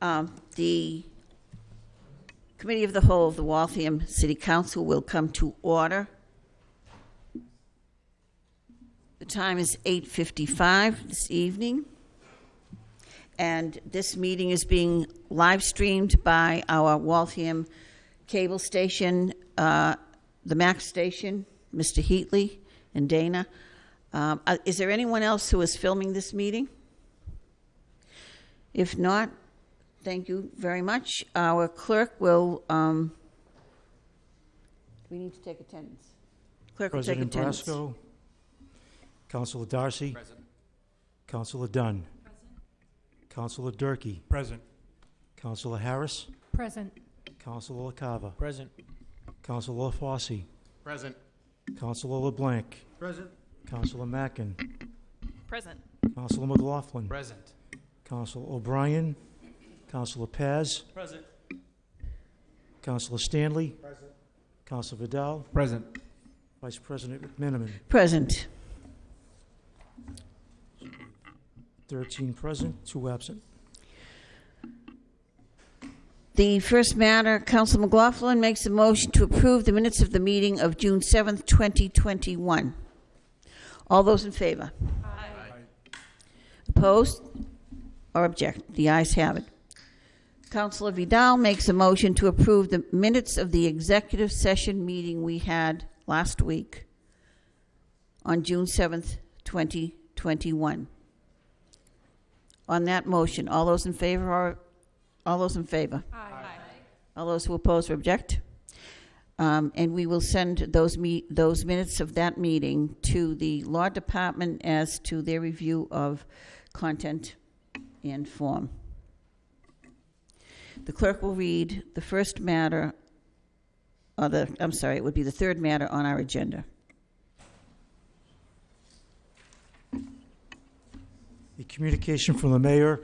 Um, The Committee of the Whole of the Waltham City Council will come to order. The time is 8:55 this evening, and this meeting is being live-streamed by our Waltham cable station, uh, the Max station, Mr. Heatley and Dana. Um, Is there anyone else who is filming this meeting? If not, thank you very much. Our clerk will, um, we need to take attendance. Clerk will take President attendance. Brasco. Councilor Darcy. Present. Councilor Dunn. Present. Councilor Durkee. Present. Councilor Harris. Present. Councilor LaCava. Present. Councilor Fossey. Present. Councilor LeBlanc. Present. Councilor Mackin. Present. Councilor McLaughlin. Present. Councilor O'Brien. Councilor Paz. Present. Councilor Stanley. Present. Councilor Vidal. Present. Vice President McMenamin. Present. 13 present, two absent. The first matter, Council McLaughlin makes a motion to approve the minutes of the meeting of June 7th, 2021. All those in favor? Aye. Opposed or object? The ayes have it. Councilor Vidal makes a motion to approve the minutes of the executive session meeting we had last week on June 7th, 2021. On that motion, all those in favor are, all those in favor? Aye. All those who oppose or object? Um, And we will send those me, those minutes of that meeting to the Law Department as to their review of content and form. The clerk will read the first matter, or the, I'm sorry, it would be the third matter on our agenda. A communication from the mayor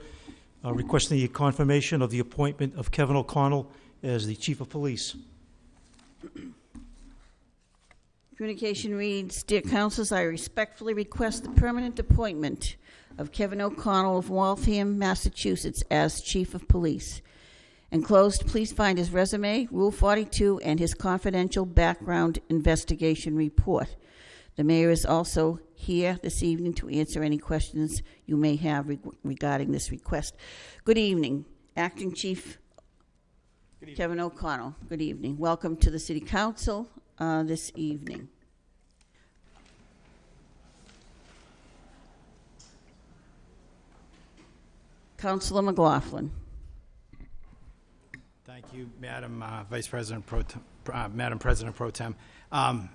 uh, requesting the confirmation of the appointment of Kevin O'Connell as the chief of police. Communication reads, Dear councilors, I respectfully request the permanent appointment of Kevin O'Connell of Waltham, Massachusetts as Chief of Police. Enclosed, please find his resume, Rule 42, and his confidential background investigation report. The mayor is also here this evening to answer any questions you may have reg- regarding this request. Good evening, Acting Chief Kevin O'Connell. Good evening. Welcome to the City Council uh, this evening. Councilor McLaughlin. Thank you, Madam uh, Vice President Pro, uh, Madam President Pro Tem. Um,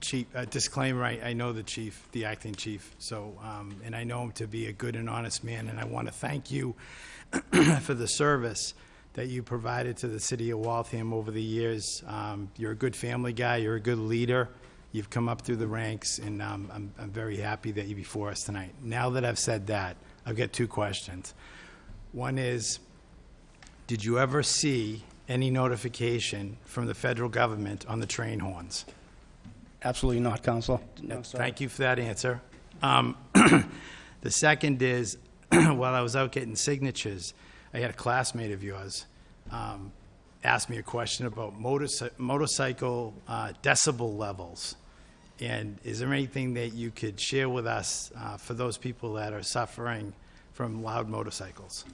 Chief, uh, disclaimer, I, I know the chief, the acting chief, so, um, and I know him to be a good and honest man, and I want to thank you for the service that you provided to the city of Waltham over the years. Um, You're a good family guy, you're a good leader, you've come up through the ranks, and um, I'm, I'm very happy that you're before us tonight. Now that I've said that, I've got two questions. One is, did you ever see any notification from the federal government on the train horns? Absolutely not, Counsel. No, sir. Thank you for that answer. Um, The second is, while I was out getting signatures, I had a classmate of yours um, ask me a question about motorci- motorcycle uh, decibel levels. And is there anything that you could share with us uh, for those people that are suffering from loud motorcycles?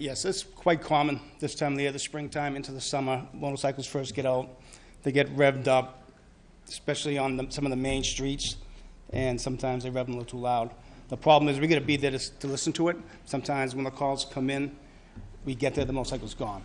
Yes, it's quite common this time of the year, the springtime into the summer. Motorcycles first get out, they get revved up, especially on the, some of the main streets, and sometimes they rev them a little too loud. The problem is we got to be there to, to listen to it. Sometimes when the calls come in, we get there, the motorcycle's gone.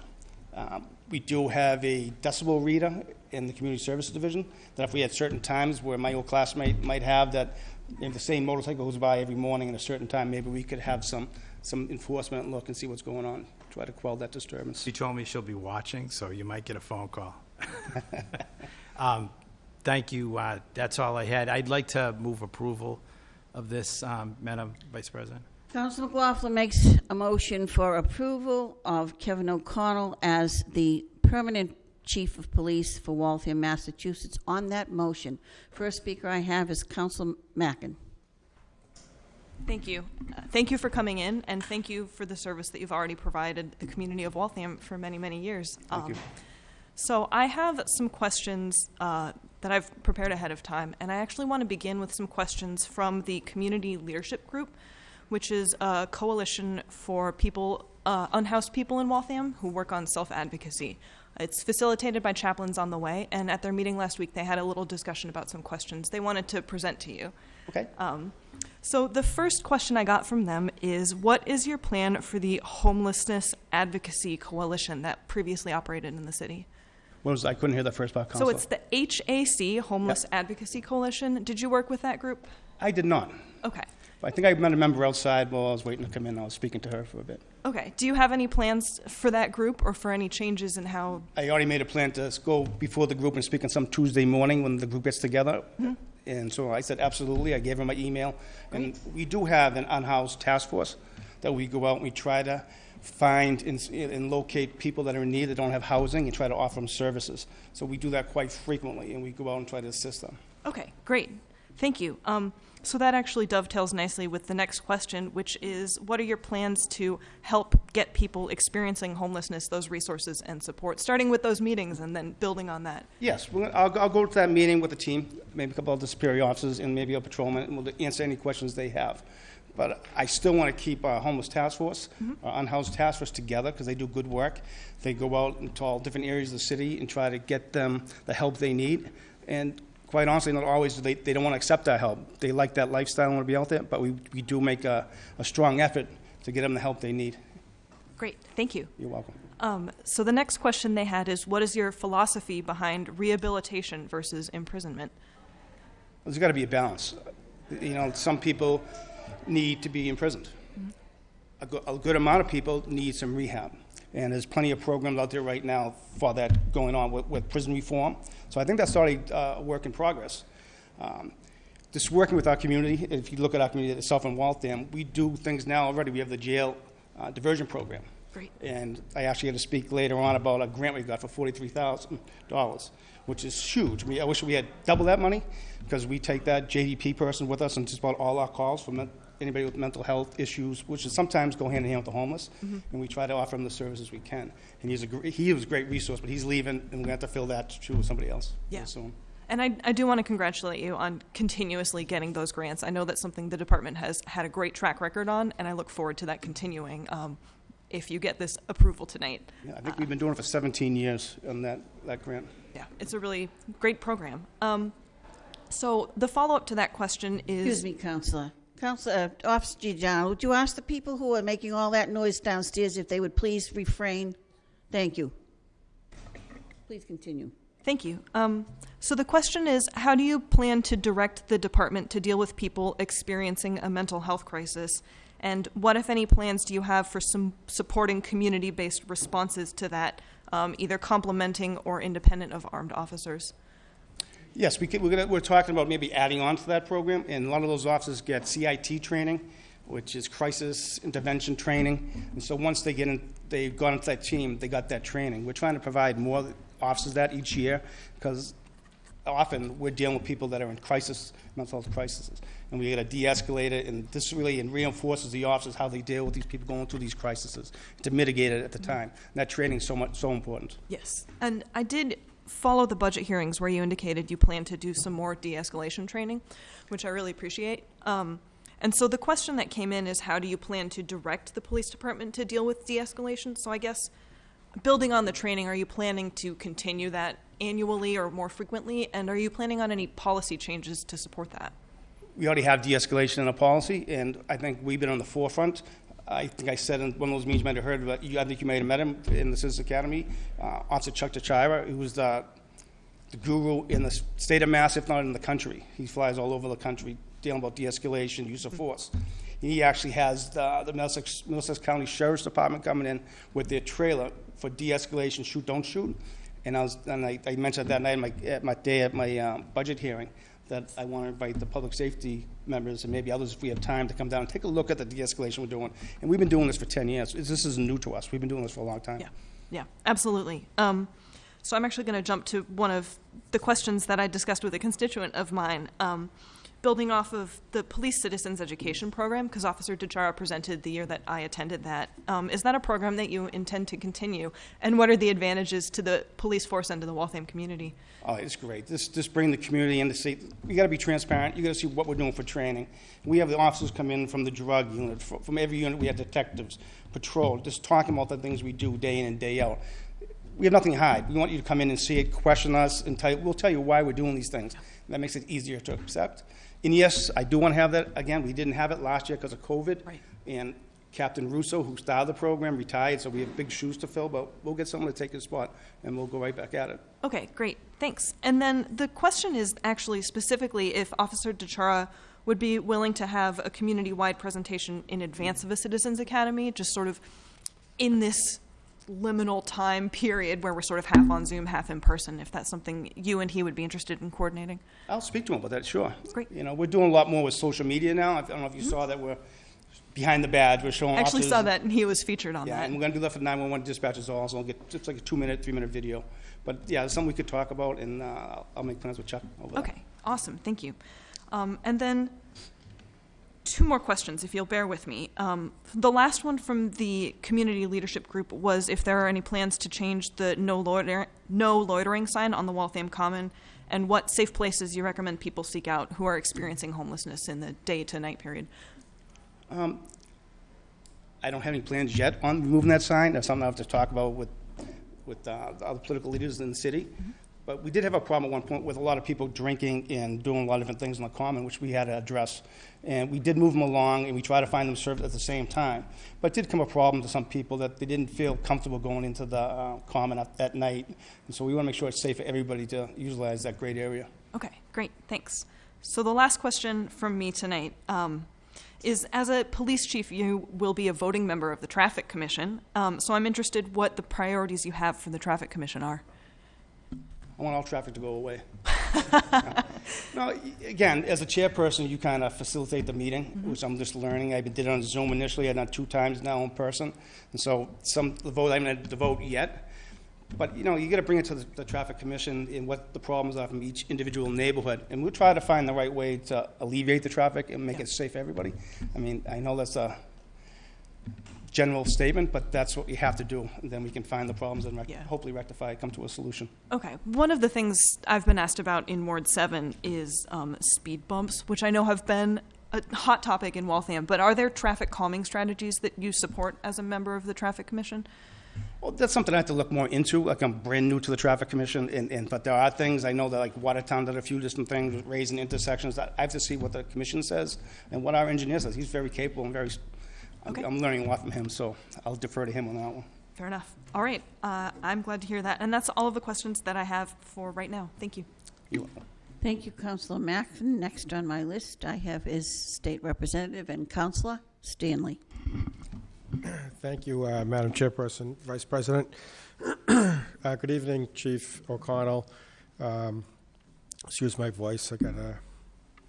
Um, we do have a decibel reader in the community services division that if we had certain times where my old classmate might have that if the same motorcycle goes by every morning at a certain time, maybe we could have some, some enforcement and look and see what's going on, try to quell that disturbance. She told me she'll be watching, so you might get a phone call. Um, Thank you. uh, That's all I had. I'd like to move approval of this, um, Madam Vice President. Councilor McLaughlin makes a motion for approval of Kevin O'Connell as the permanent chief of police for Waltham, Massachusetts. On that motion, first speaker I have is Council Mackin. Thank you. Uh, Thank you for coming in, and thank you for the service that you've already provided the community of Waltham for many, many years. Thank you. Um, So I have some questions uh, that I've prepared ahead of time, and I actually want to begin with some questions from the Community Leadership Group, which is a coalition for people, uh, unhoused people in Waltham who work on self-advocacy. It's facilitated by Chaplains on the Way, and at their meeting last week, they had a little discussion about some questions they wanted to present to you. Okay? Um, so the first question I got from them is, what is your plan for the homelessness advocacy coalition that previously operated in the city? What was, I couldn't hear the first part, So it's the HAC Homeless Advocacy Coalition. Did you work with that group? I did not. Okay. I think I met a member outside while I was waiting to come in. I was speaking to her for a bit. Okay. Do you have any plans for that group or for any changes in how? I already made a plan to go before the group and speak on some Tuesday morning when the group gets together. And so I said, absolutely. I gave her my email. And we do have an unhoused task force that we go out and we try to find and, and locate people that are in need that don't have housing and try to offer them services. So we do that quite frequently and we go out and try to assist them. Okay, great. Thank you. Um, so that actually dovetails nicely with the next question, which is what are your plans to help get people experiencing homelessness those resources and support, starting with those meetings and then building on that? Yes, gonna- I'll, I'll go to that meeting with the team, maybe a couple of the superior officers and maybe a patrolman, and we'll answer any questions they have. But I still want to keep our homeless task force, mm-hmm. our unhoused task force together, because they do good work. They go out into all different areas of the city and try to get them the help they need. And quite honestly, not always, they, they don't want to accept our help. They like that lifestyle and want to be out there, but we, we do make a, a strong effort to get them the help they need. Great, thank you. You're welcome. Um, so the next question they had is what is your philosophy behind rehabilitation versus imprisonment? There's got to be a balance. You know, some people need to be imprisoned. A, go- a good amount of people need some rehab. And there's plenty of programs out there right now for that going on with, with prison reform. So I think that's already uh, a work in progress. Um, just working with our community, if you look at our community itself in Waltham, we do things now already. We have the jail uh, diversion program. Great. And I actually had to speak later on about a grant we got for forty-three thousand dollars, which is huge. I mean, I wish we had double that money, because we take that JDP person with us and just about all our calls men- anybody with mental health issues, which is sometimes go hand in hand with the homeless, and we try to offer them the services we can. And he's a, gr- he was a great resource, but he's leaving, and we're gonna have to fill that shoe with somebody else. Yeah. Soon. And I, I do want to congratulate you on continuously getting those grants. I know that's something the department has had a great track record on, and I look forward to that continuing um, if you get this approval tonight. Yeah, I think we've been doing it for seventeen years on that, that grant. Yeah, it's a really great program. Um, so the follow up to that question is Excuse me, Counselor. Counselor, uh, Officer Giordano, would you ask the people who are making all that noise downstairs if they would please refrain? Thank you. Please continue. Thank you. Um, so the question is how do you plan to direct the department to deal with people experiencing a mental health crisis? And what, if any, plans do you have for some supporting community based responses to that, um, either complementing or independent of armed officers? Yes, we could, we're, gonna, we're talking about maybe adding on to that program, and a lot of those officers get CIT training, which is crisis intervention training. And so once they get in, they've gone into that team, they got that training. We're trying to provide more officers that each year because often we're dealing with people that are in crisis, mental health crises, and we got to de-escalate it. And this really reinforces the officers how they deal with these people going through these crises to mitigate it at the time. And that training is so much so important. Yes. And I did follow the budget hearings where you indicated you plan to do some more de escalation training, which I really appreciate. Um, and so the question that came in is how do you plan to direct the police department to deal with de escalation? So I guess building on the training, are you planning to continue that annually or more frequently? And are you planning on any policy changes to support that? we already have de-escalation in a policy, and I think we've been on the forefront. I think I said in one of those meetings you might have heard about, you, I think you may have met him in the Citizens Academy, uh, Officer Chuck Tachira, who was the, the guru in the state of Mass, if not in the country. He flies all over the country dealing about de-escalation, use of force. And He actually has the, the Middlesex, Middlesex County Sheriff's Department coming in with their trailer for de-escalation, shoot, don't shoot. And I was, and I, I mentioned that night at my, at my day at my um, budget hearing, that I want to invite the public safety members and maybe others, if we have time, to come down and take a look at the de-escalation we're doing. And we've been doing this for 10 years. This isn't new to us. We've been doing this for a long time. Yeah, yeah, absolutely. Um, so I'm actually going to jump to one of the questions that I discussed with a constituent of mine, um, building off of the police citizens education program, because Officer DeChara presented the year that I attended that, um, is that a program that you intend to continue? And what are the advantages to the police force and to the Waltham community? Oh, it's great. This, just bring the community in to see, we gotta be transparent, you gotta see what we're doing for training. We have the officers come in from the drug unit, fr- from every unit, we have detectives, patrol, just talking about the things we do day in and day out. We have nothing to hide. We want you to come in and see it, question us, and tell, you, we'll tell you why we're doing these things. That makes it easier to accept. And yes, I do want to have that, again, we didn't have it last year because of COVID. Right. And Captain Russo, who started the program, retired, so we have big shoes to fill, but we'll get someone to take his spot, and we'll go right back at it. Okay, great, thanks. And then the question is actually specifically if Officer DeChara would be willing to have a community-wide presentation in advance of a Citizens Academy, just sort of in this liminal time period where we're sort of half on Zoom, half in person, if that's something you and he would be interested in coordinating. I'll speak to him about that, sure. Great. Mm-hmm. You know, we're doing a lot more with social media now. I don't know if you saw that we're behind the badge, we're showing I actually officers- saw that and he was featured on Yeah, that. and we're gonna do that for 911 dispatches also, I'll get just like a two-minute, three-minute video. But yeah, it's something we could talk about, and uh, I'll- I'll make plans with Chuck over that. Okay, awesome, thank you. Um, and then two more questions, if you'll bear with me. Um, the last one from the community leadership group was if there are any plans to change the no loiter, no loitering sign on the Waltham Common, and what safe places you recommend people seek out who are experiencing homelessness in the day to night period. Um, I don't have any plans yet on removing that sign. That's something I have to talk about with, with uh, the other political leaders in the city. But we did have a problem at one point with a lot of people drinking and doing a lot of different things in the common, which we had to address. And we did move them along, and we tried to find them served at the same time. But it did come a problem to some people that they didn't feel comfortable going into the uh, common at, at night. And so we want to make sure it's safe for everybody to utilize that great area. Okay, great, thanks. So the last question from me tonight um, is, as a police chief, you will be a voting member of the Traffic Commission. Um, so I'm interested what the priorities you have for the Traffic Commission are. I want all traffic to go away. no, again, as a chairperson, you kind of facilitate the meeting, mm-hmm. which I'm just learning. I did it on Zoom initially, I've done two times now in person, and so some the vote I haven't had the vote yet. But you know, you got to bring it to the, the traffic commission and what the problems are from each individual neighborhood, and we'll try to find the right way to alleviate the traffic and make it safe for everybody. I mean, I know that's a general statement, but that's what we have to do. And then we can find the problems and rec- Yeah. hopefully rectify, come to a solution. Okay, one of the things I've been asked about in Ward 7 is um, speed bumps, which I know have been a hot topic in Waltham. But are there traffic calming strategies that you support as a member of the Traffic Commission? Well, that's something I have to look more into. Like I'm brand new to the traffic commission, and, and but there are things I know that like Watertown did a few different things, raising intersections. I I have to see what the commission says and what our engineer says. He's very capable and very. I'm, Okay. I'm learning a lot from him, so I'll defer to him on that one. Fair enough. All right, uh, I'm glad to hear that. And that's all of the questions that I have for right now. Thank you. You're welcome. Thank you, Councilor Mackin. Next on my list I have is State Representative and Councilor Stanley. Thank you, uh, Madam Chairperson, Vice President. Uh, Good evening, Chief O'Connell. Um, Excuse my voice, I got a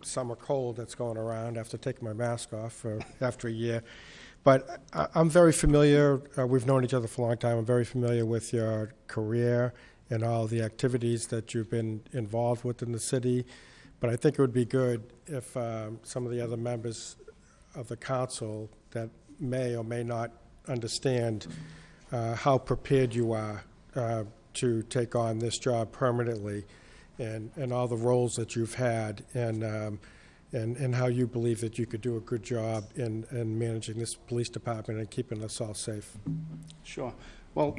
summer cold that's going around after taking my mask off for, after a year. But I- I'm very familiar, uh, we've known each other for a long time, I'm very familiar with your career and all the activities that you've been involved with in the city. But I think it would be good if um, some of the other members of the council that may or may not understand uh, how prepared you are uh, to take on this job permanently and, and all the roles that you've had and, um, and, and how you believe that you could do a good job in, in managing this police department and keeping us all safe. sure. Well,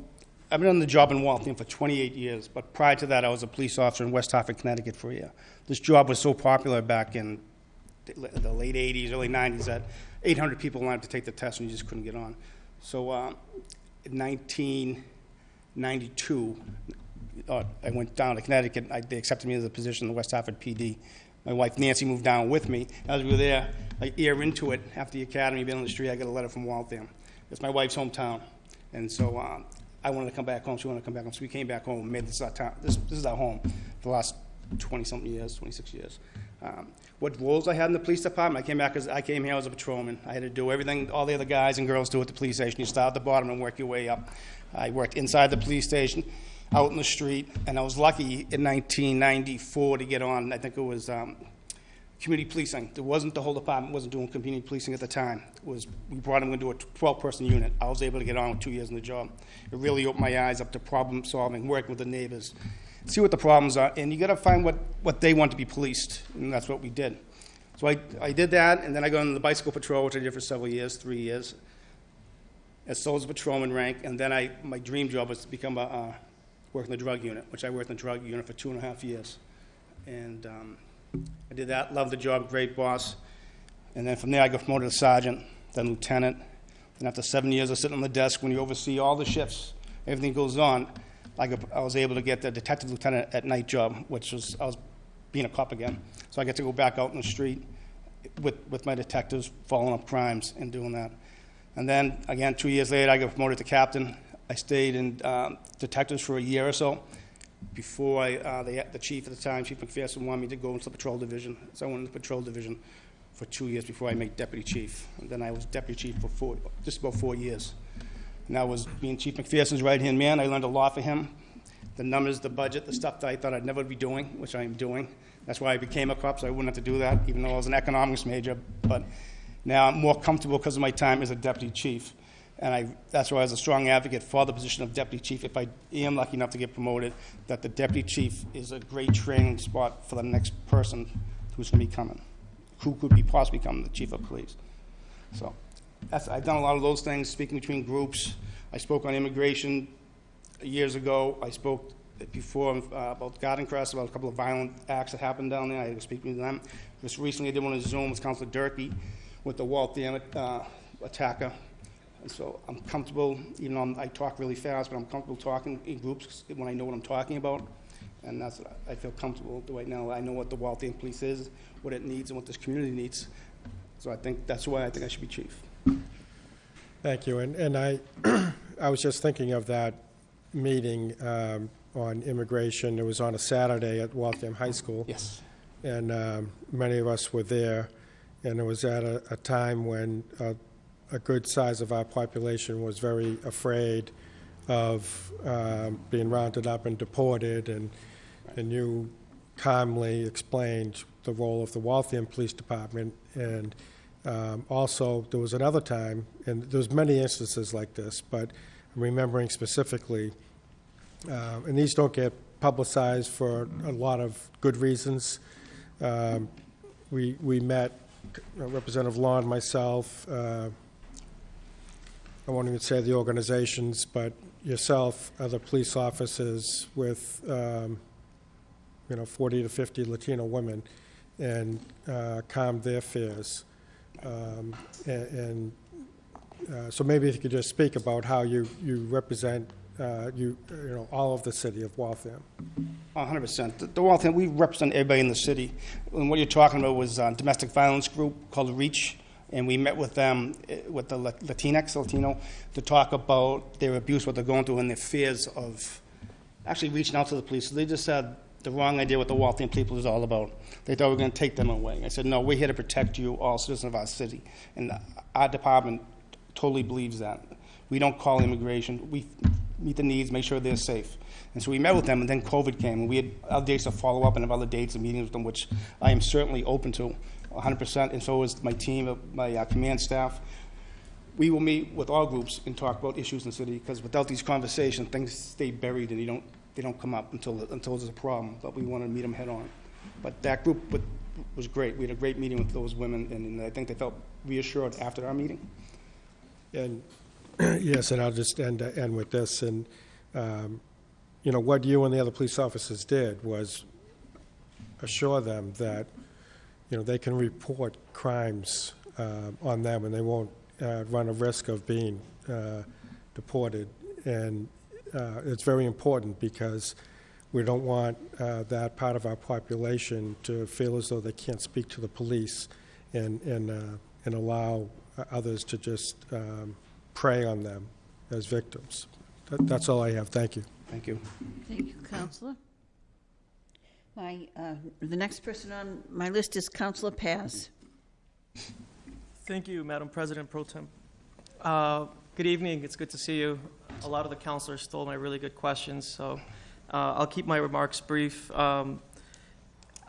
I've been on the job in Waltham for 28 years, but prior to that, I was a police officer in West Hartford, Connecticut for a year. This job was so popular back in the late 80s, early 90s that 800 people wanted to take the test and you just couldn't get on. So uh, in 1992, uh, I went down to Connecticut. I, they accepted me as a position in the West Hartford PD. My wife Nancy moved down with me. As we were there, a year into it, after the academy, being on the street, I got a letter from Waltham. It's my wife's hometown, and so uh, I wanted to come back home. She wanted to come back home, so we came back home and made this our town. This, this is our home for the last 20-something years, 26 years. Um, what roles I had in the police department, I came back as I came here as a patrolman. I had to do everything all the other guys and girls do at the police station. You start at the bottom and work your way up. I worked inside the police station, out in the street, and I was lucky in 1994 to get on. I think it was um, community policing. There wasn't, the whole department wasn't doing community policing at the time. It was, we brought them into a 12-person unit. I was able to get on with two years in the job. It really opened my eyes up to problem solving, working with the neighbors, see what the problems are, and you gotta find what, what they want to be policed, and that's what we did. So I, I did that, and then I got into the bicycle patrol, which I did for several years, three years, as soldier patrolman rank, and then I, my dream job was to become a, uh, work in the drug unit, which I worked in the drug unit for two and a half years. And, um, I did that, loved the job, great boss. And then from there, I got promoted to sergeant, then lieutenant. And after seven years of sitting on the desk, when you oversee all the shifts, everything goes on, I, got, I was able to get the detective lieutenant at night job, which was, I was being a cop again. So I get to go back out in the street with, with my detectives, following up crimes and doing that. And then, again, two years later, I got promoted to captain. I stayed in um, detectives for a year or so before I, uh, the, the chief at the time, Chief McPherson, wanted me to go into the patrol division. So I went into the patrol division for two years before I made deputy chief. And then I was deputy chief for four, just about four years. And I was being Chief McPherson's right-hand man. I learned a lot from him. The numbers, the budget, the stuff that I thought I'd never be doing, which I am doing. That's why I became a cop, so I wouldn't have to do that, even though I was an economics major. But now I'm more comfortable because of my time as a deputy chief. And I, that's why I was a strong advocate for the position of deputy chief. If I am lucky enough to get promoted, that the deputy chief is a great training spot for the next person who's going to be coming, who could be possibly become the chief of police. So that's, I've done a lot of those things, speaking between groups. I spoke on immigration years ago. I spoke before uh, about Garden Crest, about a couple of violent acts that happened down there. I was speaking to them. Just recently, I did one on Zoom with Councilor Durkee with the Walt Dam uh, attacker. And so I'm comfortable, even though I'm- I talk really fast, but I'm comfortable talking in groups when I know what I'm talking about. And that's, what I I feel comfortable right now. I know what the Waltham Police is, what it needs, and what this community needs. So I think that's why I think I should be chief. Thank you. And, and I, I was just thinking of that meeting um, on immigration. It was on a Saturday at Waltham High School. Yes. and um, many of us were there. And it was at a, a time when uh, a good size of our population was very afraid of um, being rounded up and deported. And, and you calmly explained the role of the Waltham Police Department. And um, also, there was another time, and there's many instances like this, but I'm remembering specifically uh, and these don't get publicized for a lot of good reasons. Um, We, we met, uh, Representative Lawn, myself, uh, I won't even say the organizations, but yourself, other police officers with, um, you know, 40 to 50 Latino women, and uh, their fears. Um, a- And uh, so maybe if you could just speak about how you, you represent, uh, you, you know, all of the city of Waltham. Hundred percent. The- The Waltham, we represent everybody in the city. And what you're talking about was a domestic violence group called REACH, and we met with them, eh, with the Latinx, Latino, to talk about their abuse, what they're going through, and their fears of actually reaching out to the police. They just had the wrong idea what the Waltham people is all about. They thought we were going to take them away. I said, no, we're here to protect you, all citizens of our city. And our department totally believes that. We don't call immigration. We meet the needs, make sure they're safe. And so we met with them, and then COVID came, and we had other dates to follow up and have other dates and meetings with them, which I am certainly open to, 100%, and so is my team, uh, my uh, command staff. We will meet with all groups and talk about issues in the city, because without these conversations, things stay buried and you don't, they don't come up until, until there's a problem, but we want to meet them head on. But that group wa- was great. We had a great meeting with those women, and and I think they felt reassured after our meeting. And, yes, and I'll just end, end with this, and, um, you know, what you and the other police officers did was assure them that, you know, they can report crimes uh, on them, and they won't uh, run a risk of being uh, deported. And uh, it's very important, because we don't want uh, that part of our population to feel as though they can't speak to the police and, and, uh, and allow uh, others to just um, prey on them as victims. That- That's all I have. Thank you. Thank you. Thank you, Counselor. My, uh, the next person on my list is Counselor Paz. Thank you, Madam President Pro Tem. Uh, Good evening, it's good to see you. A lot of the counselors stole my really good questions, so uh, I'll keep my remarks brief. Um,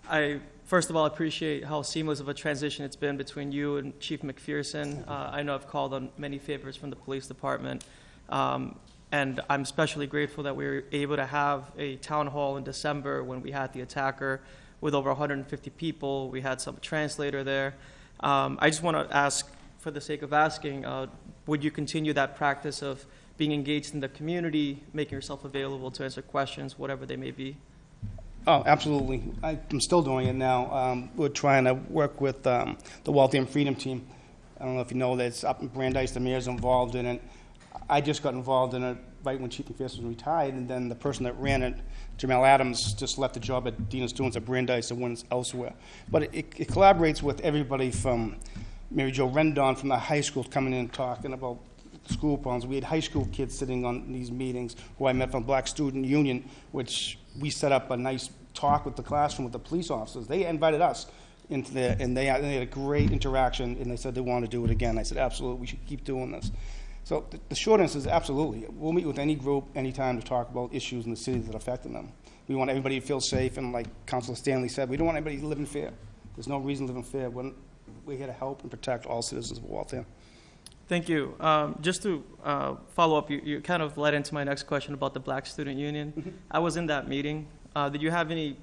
I First of all, appreciate how seamless of a transition it's been between you and Chief McPherson. Uh, I know I've called on many favors from the police department, um, and I'm especially grateful that we were able to have a town hall in December when we had the attacker with over 150 people. We had some translator there. Um, I just want to ask, for the sake of asking, uh, would you continue that practice of being engaged in the community, making yourself available to answer questions, whatever they may be? Oh, absolutely. I- I'm still doing it now. Um, We're trying to work with um, the Waltham Freedom Team. I don't know if you know that it's up in Brandeis, the mayor's involved in it. I just got involved in it right when Chief McPherson retired, and then the person that ran it, Jamele Adams, just left the job at Dina Stewart at Brandeis and went elsewhere. But it it collaborates with everybody from Mary Jo Rendon from the high school coming in and talking about school problems. We had high school kids sitting on these meetings who I met from Black Student Union, which we set up a nice talk with the classroom with the police officers. They invited us into there, and they had, they had a great interaction, and they said they want to do it again. I said, absolutely, we should keep doing this. So th- the short answer is absolutely. We'll meet with any group anytime to talk about issues in the city that are affecting them. We want everybody to feel safe, and like Councilor Stanley said, we don't want anybody to live in fear. There's no reason to live in fear. We're, we're here to help and protect all citizens of Waltham. Thank you. Um, just to uh, follow up, you, you kind of led into my next question about the Black Student Union. I was in that meeting. Uh, did you have any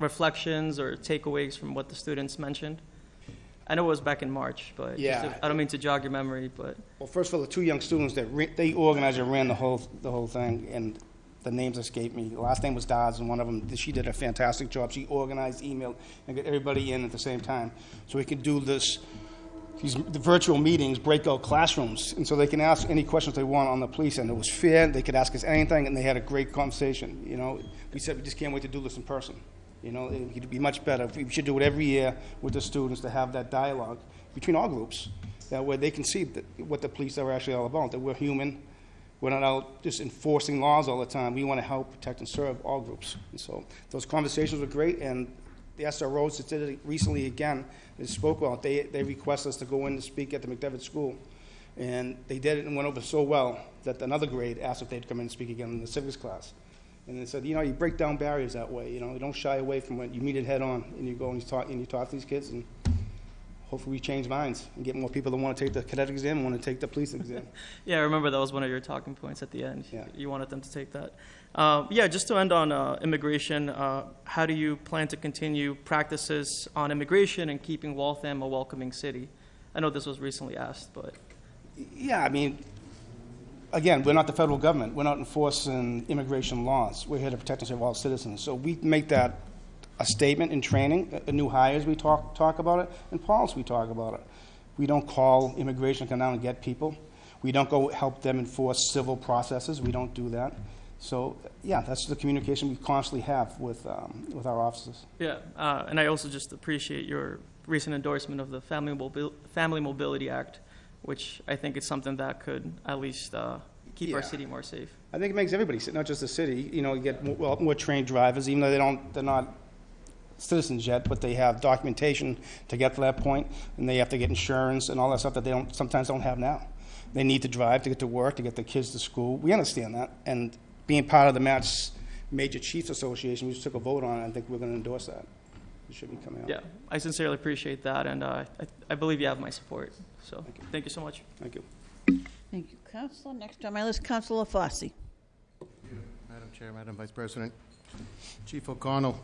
reflections or takeaways from what the students mentioned? I know it was back in March, but just to- I don't mean to jog your memory, but Well, first of all, the two young students that re- they organized and ran the whole the whole thing, and the names escaped me. The last name was Dodds, and one of them she did a fantastic job. She organized, emailed, and got everybody in at the same time, so we could do this. These the virtual meetings, breakout classrooms, and so they can ask any questions they want on the police, and it was fair. They could ask us anything, and they had a great conversation. You know, we said we just can't wait to do this in person. You know, it would be much better. We should do it every year with the students to have that dialogue between all groups. That way they can see that, what the police are actually all about, that we're human. We're not out just enforcing laws all the time. We want to help, protect, and serve all groups. And so those conversations were great, and the SROs did it recently again, they spoke well. They, they requested us to go in and speak at the McDevitt School. And they did it and went over so well that another grade asked if they'd come in and speak again in the civics class. And they said, you know, you break down barriers that way. You know, you don't shy away from it. You meet it head on, and you go and you talk and you talk to these kids, and hopefully we change minds and get more people that want to take the cadet exam, and want to take the police exam. yeah, I remember that was one of your talking points at the end. Yeah. You wanted them to take that. Uh, yeah, just to end on uh, immigration, uh, how do you plan to continue practices on immigration and keeping Waltham a welcoming city? I know this was recently asked, but Yeah, I mean, again, we're not the federal government. We're not enforcing immigration laws. We're here to protect and serve all citizens. So we make that a statement in training, uh, new hires, we talk, talk about it, and policy, we talk about it. We don't call immigration to come down and get people. We don't go help them enforce civil processes. We don't do that. So, yeah, that's the communication we constantly have with, um, with our offices. yeah, uh, and I also just appreciate your recent endorsement of the Family, Family Mobility Act, which I think is something that could at least uh, keep our Yeah. city more safe. I think it makes everybody, sit, not just the city. You know, you get more, well, more trained drivers, even though they don't, they're not citizens yet, but they have documentation to get to that point, and they have to get insurance and all that stuff that they don't sometimes don't have now. They need to drive to get to work, to get their kids to school. We understand that, and being part of the Mass Major Chiefs Association, we just took a vote on it. I think we're going to endorse that. It should be coming out. Yeah, I sincerely appreciate that, and uh, I, I believe you have my support. So, Thank you. thank you so much. Thank you. Thank you, Counselor. Next on my list, Counselor Fossey. Madam Chair, Madam Vice President, Chief O'Connell,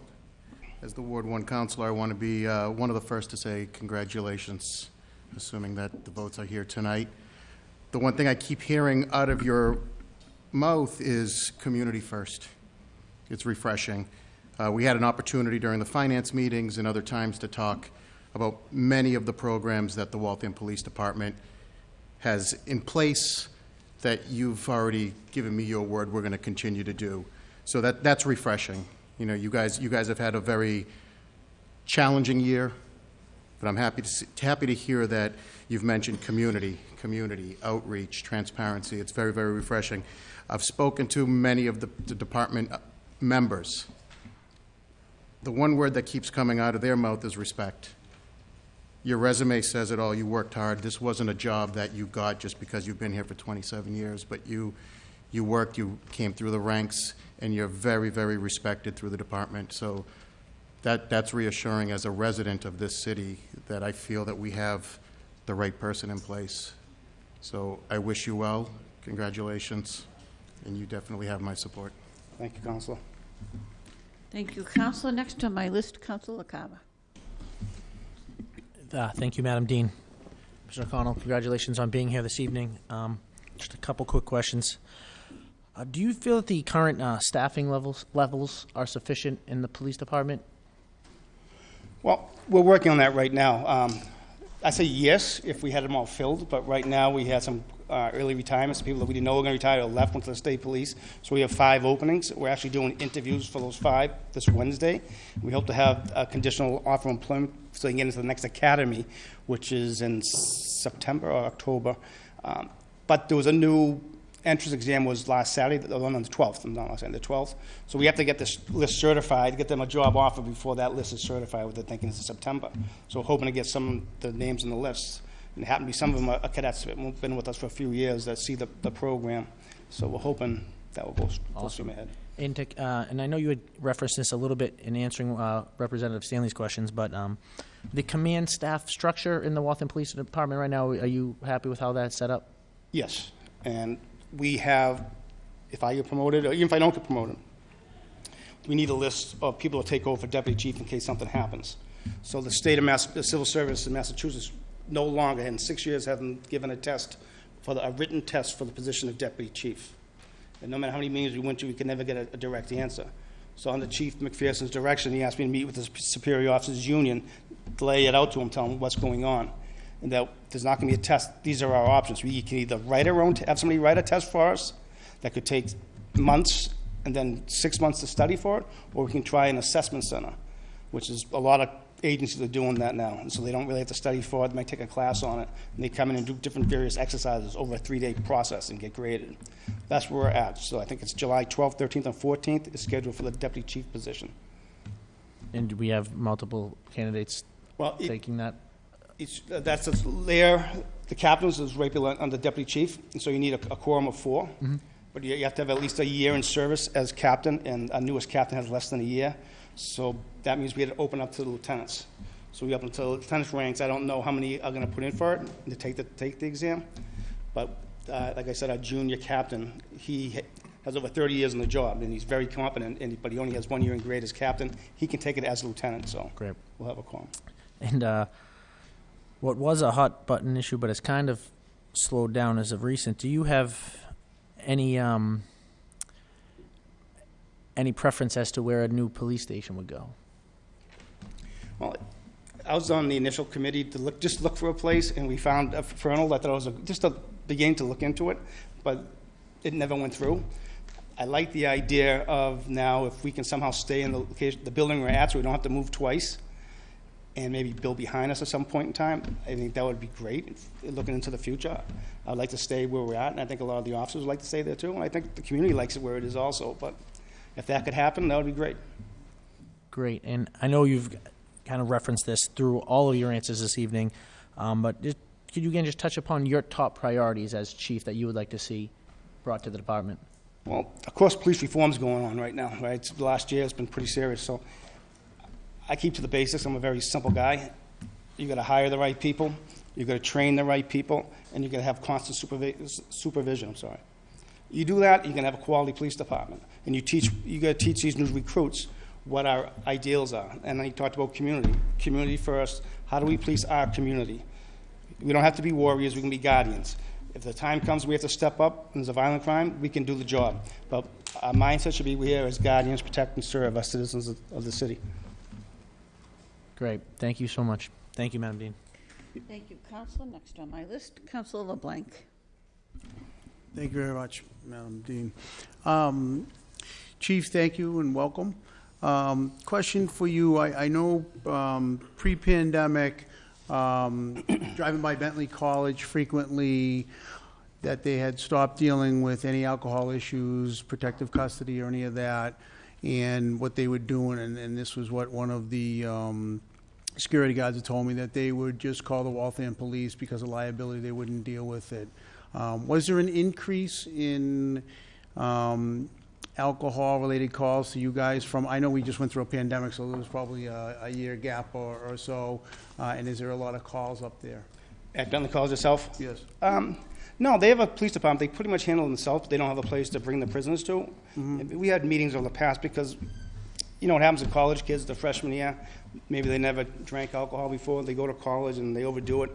as the Ward One Counselor, I want to be uh, one of the first to say congratulations, assuming that the votes are here tonight. The one thing I keep hearing out of your mouth is community first. It's refreshing. Uh, We had an opportunity during the finance meetings and other times to talk about many of the programs that the Waltham Police Department has in place that you've already given me your word we're going to continue to do. So that, that's refreshing. You know, you guys, you guys have had a very challenging year, but I'm happy to, see, happy to hear that you've mentioned community, community, outreach, transparency. It's very, very refreshing. I've spoken to many of the, the department members. The one word that keeps coming out of their mouth is respect. Your resume says it all. You worked hard. This wasn't a job that you got just because you've been here for 27 years, but you, you worked, you came through the ranks, and you're very, very respected through the department. So that, that's reassuring as a resident of this city, that I feel that we have the right person in place. So I wish you well, congratulations, and you definitely have my support. Thank you, Counselor. Thank you, Counselor. Next on my list, Counselor Carver. Uh, Thank you, Madam Dean. Mr. O'Connell, congratulations on being here this evening. Um, Just a couple quick questions. Uh, Do you feel that the current uh, staffing levels, levels are sufficient in the police department? Well, we're working on that right now. Um, I say yes if we had them all filled, but right now we had some uh, early retirements, people that we didn't know were going to retire or left, went to the state police. So we have five openings. We're actually doing interviews for those five this Wednesday. We hope to have a conditional offer of employment so they can get into the next academy, which is in September or October. Um, But there was a new entrance exam was last Saturday, the one on the 12th, not last Saturday, the 12th. So we have to get this list certified, get them a job offer before that list is certified, what they're thinking is in September. So hoping to get some of the names on the list. And it happened to be, some of them are cadets that have been with us for a few years that see the, the program. So we're hoping that will go full steam ahead. And, to- uh, and I know you had referenced this a little bit in answering uh, Representative Stanley's questions, but um, the command staff structure in the Waltham Police Department right now, are you happy with how that's set up? Yes, and we have, if I get promoted, or even if I don't get promoted, we need a list of people to take over for deputy chief in case something happens. So the state of Mass, the civil service in Massachusetts no longer, in six years, haven't given a test for the, a written test for the position of deputy chief. And no matter how many meetings we went to, we could never get a, a direct answer. So under Chief McPherson's direction, he asked me to meet with the superior officers union, to lay it out to him, tell him what's going on. And that there's not gonna be a test, these are our options. We can either write our own, have somebody write a test for us, that could take months, and then six months to study for it, or we can try an assessment center, which is, a lot of agencies are doing that now. And so they don't really have to study for it, they might take a class on it, and they come in and do different various exercises over a three-day process and get graded. That's where we're at. So I think it's July 12th, 13th, and 14th is scheduled for the deputy chief position. And do we have multiple candidates Well, it- taking that? It's, uh, that's the there, the captains is right below, under deputy chief, and so you need a a quorum of four. But you you have to have at least a year in service as captain, and our newest captain has less than a year. So that means we had to open up to the lieutenants. So we up until lieutenant's ranks, I don't know how many are gonna put in for it, to take the, take the exam. But, uh, like I said, our junior captain, he has over thirty years in the job, and he's very competent, and, but he only has one year in grade as captain. He can take it as a lieutenant, so Great. we'll have a quorum. And uh, what was a hot button issue, but it's kind of slowed down as of recent. Do you have any um, any preference as to where a new police station would go? Well, I was on the initial committee to look, just look for a place, and we found a Fernald. I thought it was a, just a beginning to look into it, but it never went through. I like the idea of now if we can somehow stay in the location, the building we're at, so we don't have to move twice, and maybe build behind us at some point in time. I think that would be great, looking into the future. I'd like to stay where we're at, and I think a lot of the officers would like to stay there too, and I think the community likes it where it is also, but if that could happen, that would be great. Great. And I know you've kind of referenced this through all of your answers this evening, um, but just, could you again just touch upon your top priorities as chief that you would like to see brought to the department? Well, of course, police reform's going on right now, right? It's- Last year, it's been pretty serious, so I keep to the basics. I'm a very simple guy. You gotta hire the right people, you gotta train the right people, and you gotta have constant supervi- supervision, I'm sorry. You do that, you can have a quality police department. And you teach, you gotta teach these new recruits what our ideals are. And then you talked about community. Community first, how do we police our community? We don't have to be warriors, we can be guardians. If the time comes we have to step up and there's a violent crime, we can do the job. But our mindset should be we're here as guardians, protect and serve our citizens of of the city. Great. Thank you so much. Thank you, Madam Dean. Thank you, Counselor. Next on my list, Counselor LeBlanc. Thank you very much, Madam Dean. Um, Chief, thank you and welcome. Um, Question for you, I, I know um, pre-pandemic, um, driving by Bentley College frequently, that they had stopped dealing with any alcohol issues, protective custody or any of that, and what they were doing, and, and this was what one of the um, security guards had told me, that they would just call the Waltham Police because of liability, they wouldn't deal with it. Um, Was there an increase in um, alcohol-related calls to you guys from, I know we just went through a pandemic, so there was probably a, a year gap or, or so, uh, and is there a lot of calls up there? At Bentley College itself? Yes. Um, no, they have a police department. They pretty much handle themselves. They don't have a place to bring the prisoners to. We had meetings over the past because, you know what happens to college kids the freshman year? Maybe they never drank alcohol before. They go to college and they overdo it.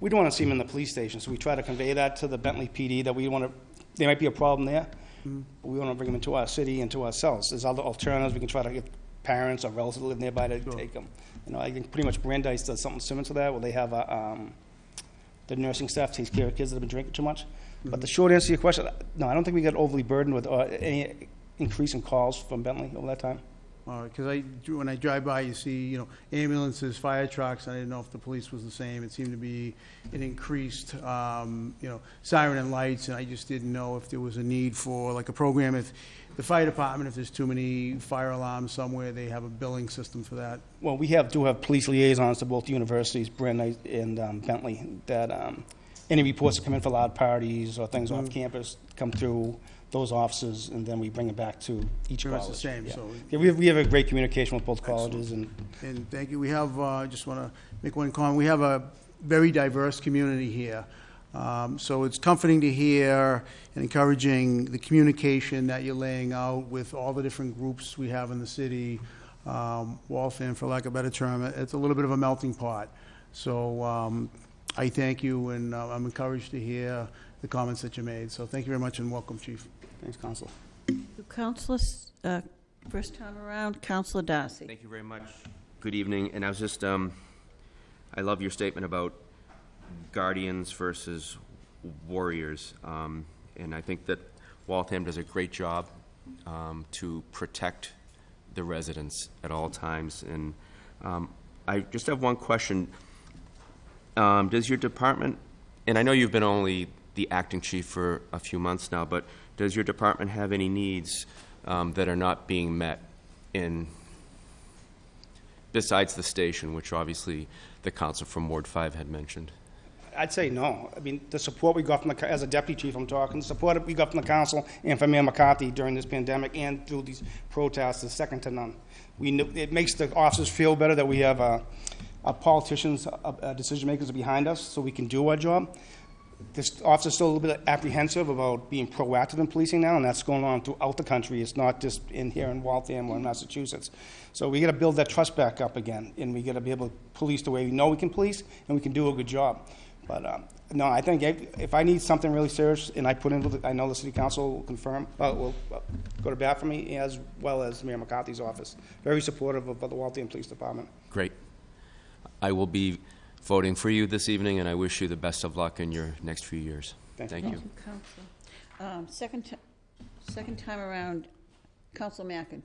We don't want to see them in the police station, so we try to convey that to the Bentley PD that we want to. There might be a problem there, but we want to bring them into our city and to ourselves. There's other alternatives. We can try to get parents or relatives that live nearby to take them. You know, I think pretty much Brandeis does something similar to that, where they have a. Um, the nursing staff takes care of kids that have been drinking too much. But the short answer to your question, no, I don't think we got overly burdened with uh, any increase in calls from Bentley over that time. Because I, when I drive by, you see, you know, ambulances, fire trucks, I didn't know if the police was the same. It seemed to be an increased, um, you know, siren and lights, and I just didn't know if there was a need for, like, a program, if the fire department, if there's too many fire alarms somewhere, they have a billing system for that. Well, we have, do have police liaisons to both universities, Brandeis and um, Bentley, that um, any reports that come in for loud parties or things off campus come through those offices, and then we bring it back to each Pretty college. much the same, Yeah. so- Yeah, we have, we have a great communication with both colleges, and And thank you. We have, uh, I just want to make one comment. We have a very diverse community here. Um, So it's comforting to hear and encouraging the communication that you're laying out with all the different groups we have in the city. Um, Waltham, for lack of a better term, it's a little bit of a melting pot. So um, I thank you, and uh, I'm encouraged to hear the comments that you made. So thank you very much, and welcome, Chief. Thanks, Counselor. Councilors, uh, first time around, Councilor Darcy. Thank you very much. Good evening, and I was just, um, I love your statement about guardians versus warriors. Um, and I think that Waltham does a great job, um, to protect the residents at all times. And, um, I just have one question. Um, does your department, and I know you've been only the acting chief for a few months now, but does your department have any needs, um, that are not being met in besides the station, which obviously the council from Ward 5 had mentioned? I'd say no. I mean, the support we got from the, as a deputy chief, I'm talking, the support we got from the council and from Mayor McCarthy during this pandemic and through these protests is second to none. We knew, it makes the officers feel better that we have, uh, our politicians, uh, uh, decision makers behind us, so we can do our job. This officer's still a little bit apprehensive about being proactive in policing now, and that's going on throughout the country. It's not just in here in Waltham or in Massachusetts. So we gotta build that trust back up again, and we gotta be able to police the way we know we can police, and we can do a good job. But, um, no, I think if, I need something really serious, and I put in, I know the city council will confirm, uh, will uh, go to bat for me, as well as Mayor McCarthy's office. Very supportive of the Waltham Police Department. Great. I will be voting for you this evening, and I wish you the best of luck in your next few years. Thank you. Thank you. Counselor. Um, Second, ti- second time around, Council Mackin.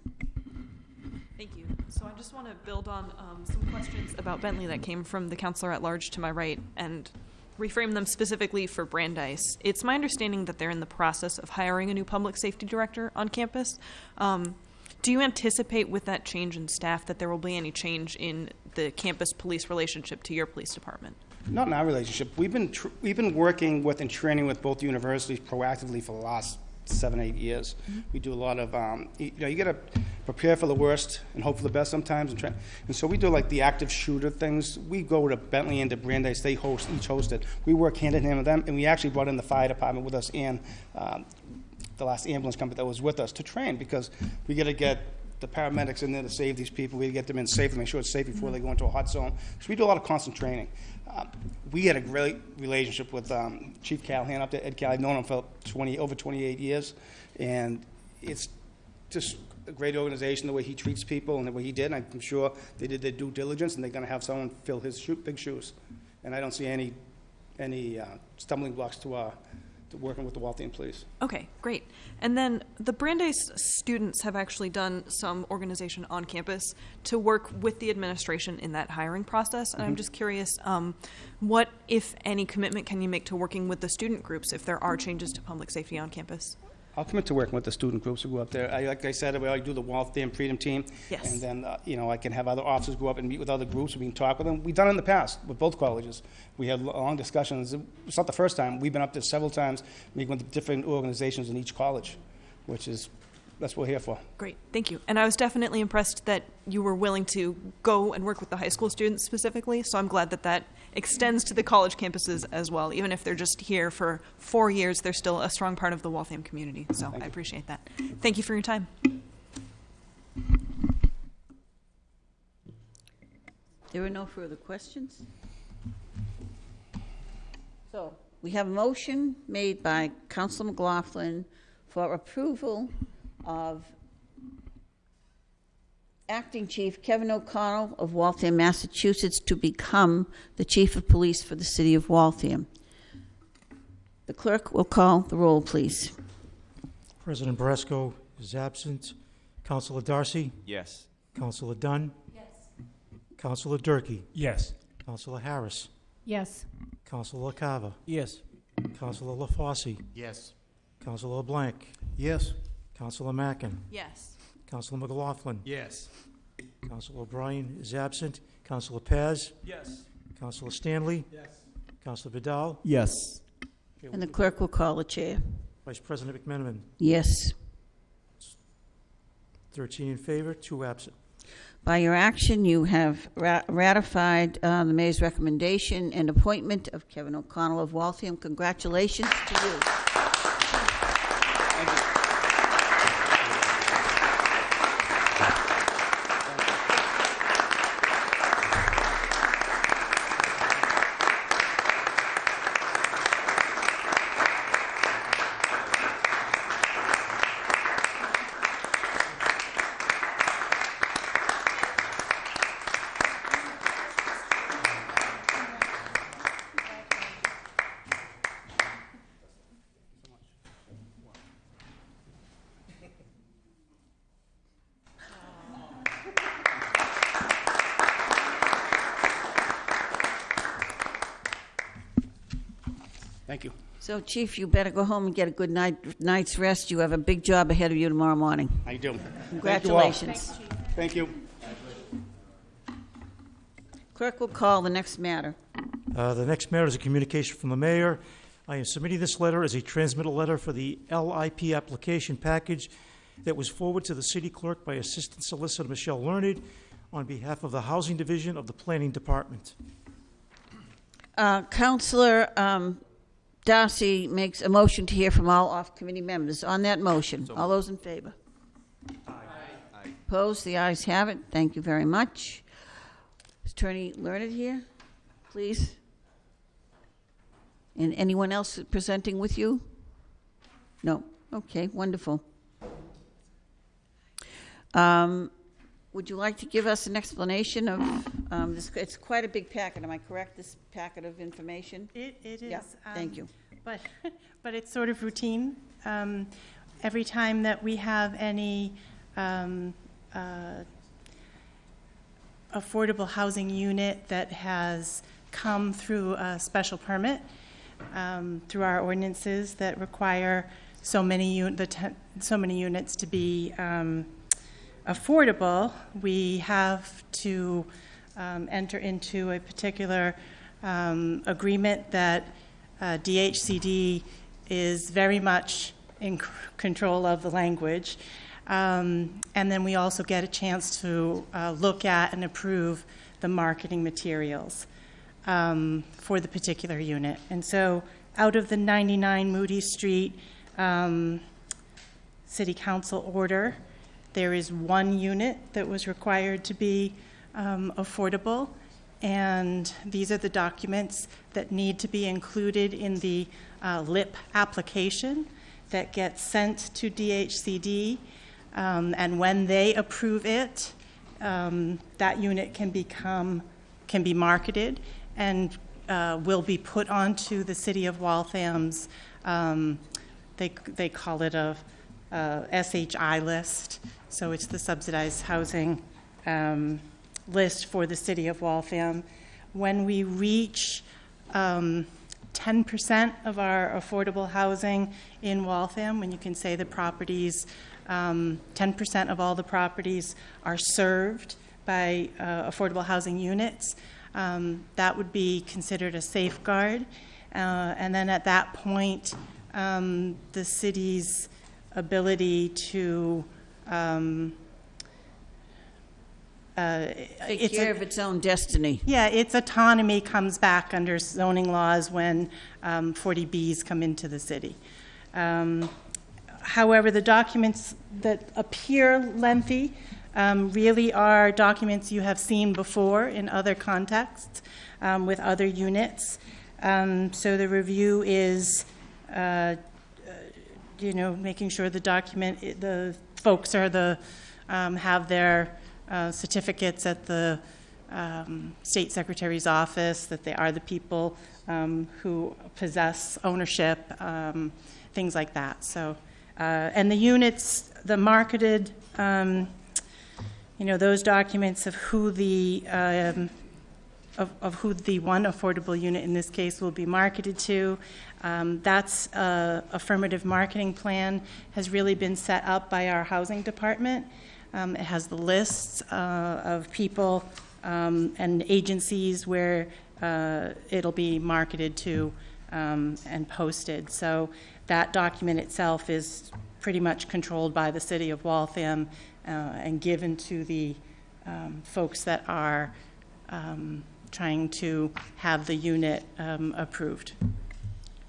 Thank you. So I just want to build on um, some questions about Bentley that came from the counselor at large to my right and reframe them specifically for Brandeis. It's my understanding that they're in the process of hiring a new public safety director on campus. Um, do you anticipate with that change in staff that there will be any change in the campus police relationship to your police department? Not in our relationship. We've been, tr- we've been working with and training with both universities proactively for the last seven, eight years. We do a lot of, um, you you know, you got to prepare for the worst and hope for the best sometimes. And, try, and so we do like the active shooter things. We go to Bentley and to Brandeis. They host, each hosted. We work hand in hand with them. And we actually brought in the fire department with us and um, the last ambulance company that was with us to train because we got to get the paramedics in there to save these people. We get them in safe and make sure it's safe before they go into a hot zone. So we do a lot of constant training. Um, we had a great relationship with um, Chief Callahan up there, Ed Callahan. I've known him for 20, over 28 years, and it's just a great organization the way he treats people and the way he did. And I'm sure they did their due diligence, and they're going to have someone fill his shoe, big shoes. And I don't see any any uh, stumbling blocks to, uh, to working with the Waltham Police. Okay, great. And then the Brandeis students have actually done some organization on campus to work with the administration in that hiring process. And I'm just curious, um, what, if any, commitment can you make to working with the student groups if there are changes to public safety on campus? I'll commit to working with the student groups who go up there. I, like I said, we already do the Waltham Freedom Team. Yes. And then, uh, you know, I can have other officers go up and meet with other groups, we can talk with them. We've done it in the past with both colleges. We had long discussions. It's not the first time. We've been up there several times, meeting with different organizations in each college, which is that's what we're here for. Great, thank you. And I was definitely impressed that you were willing to go and work with the high school students specifically. So I'm glad that that extends to the college campuses as well. Even if they're just here for four years, they're still a strong part of the Waltham community. So I appreciate that. Thank you for your time. There are no further questions? So, we have a motion made by Council McLaughlin for approval of Acting Chief Kevin O'Connell of Waltham, Massachusetts, to become the Chief of Police for the City of Waltham. The clerk will call the roll, please. President Brasco is absent. Councilor Darcy? Yes. Councilor Dunn? Yes. Councilor Durkee? Yes. Councilor Harris? Yes. Councilor LaCava? Yes. Councilor LaFosse? Yes. Councilor LeBlanc? Yes. Councilor Mackin? Yes. Councilor McLaughlin? Yes. Councilor O'Brien is absent. Councilor Paz? Yes. Councilor Stanley? Yes. Councilor Vidal? Yes. And the clerk will call the chair. Vice President McMenamin? Yes. 13 in favor, two absent. By your action, you have ra- ratified uh, the mayor's recommendation and appointment of Kevin O'Connell of Waltham. Congratulations to you. So, Chief, you better go home and get a good night, night's rest. You have a big job ahead of you tomorrow morning. I do. Thank you. Congratulations. Thank you. Clerk will call the next matter. Uh, The next matter is a communication from the mayor. I am submitting this letter as a transmittal letter for the LIP application package that was forwarded to the city clerk by Assistant Solicitor Michelle Learned on behalf of the Housing Division of the Planning Department. Uh, Counselor um, Darcy makes a motion to hear from all off-committee members. On that motion, all those in favor? Aye. Opposed? The ayes have it. Thank you very much. Is Attorney Learned here, please? And anyone else presenting with you? No? Okay, wonderful. Um, Would you like to give us an explanation of, um, this? it's quite a big packet, am I correct, this packet of information? It, it is. Yeah, thank um, you. But, but it's sort of routine. Um, Every time that we have any um, uh, affordable housing unit that has come through a special permit, um, through our ordinances that require so many, un- the te- so many units to be um, affordable, we have to um, enter into a particular um, agreement that uh, DHCD is very much in c- control of the language. Um, And then we also get a chance to uh, look at and approve the marketing materials um, for the particular unit. And so out of the 99 Moody Street um, City Council order, there is one unit that was required to be um, affordable, and these are the documents that need to be included in the uh, LIP application that gets sent to DHCD. Um, And when they approve it, um, that unit can become, can be marketed and uh, will be put onto the City of Waltham's, um, they, they call it a uh, SHI list, so it's the subsidized housing um, list for the City of Waltham. When we reach um, 10% of our affordable housing in Waltham, when you can say the properties, um, 10% of all the properties are served by uh, affordable housing units, um, that would be considered a safeguard. Uh, And then at that point, um, the city's ability to, um, uh, Take it's care of its own destiny. yeah, its autonomy comes back under zoning laws when um, 40Bs come into the city. Um, However, the documents that appear lengthy um, really are documents you have seen before in other contexts um, with other units. Um, So the review is, uh, you know, making sure the document, the folks are the, um, have their uh, certificates at the um, state secretary's office, that they are the people um, who possess ownership, um, things like that. So, uh, and the units, the marketed, um, you know, those documents of who the um, of, of who the one affordable unit in this case will be marketed to. Um, that's a affirmative marketing plan has really been set up by our housing department. Um, it has the lists uh, of people um, and agencies where uh, it'll be marketed to um, and posted. So that document itself is pretty much controlled by the city of Waltham uh, and given to the um, folks that are um, trying to have the unit approved.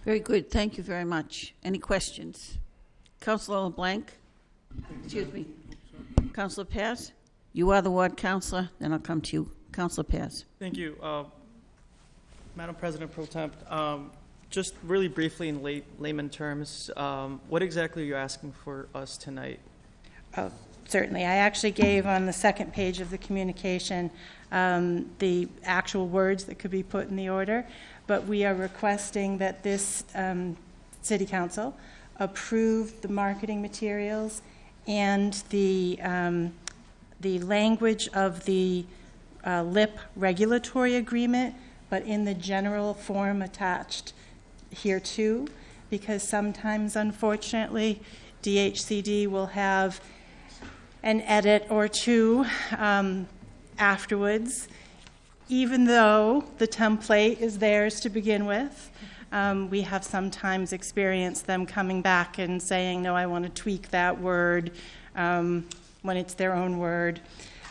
Very good, thank you very much. Any questions? Councillor LeBlanc? Excuse me. Councillor Paz? You are the ward councillor, then I'll come to you. Councillor Paz. Thank you. Uh, Madam President Pro Temp, um, just really briefly in lay- layman terms, um, what exactly are you asking for us tonight? Oh, Certainly. I actually gave on the second page of the communication um, the actual words that could be put in the order, but we are requesting that this um, city council approve the marketing materials and the, um, the language of the uh, LIP regulatory agreement, but in the general form attached here too, because sometimes, unfortunately, DHCD will have an edit or two um, afterwards, even though the template is theirs to begin with. Um, we have sometimes experienced them coming back and saying, no, I want to tweak that word um, when it's their own word.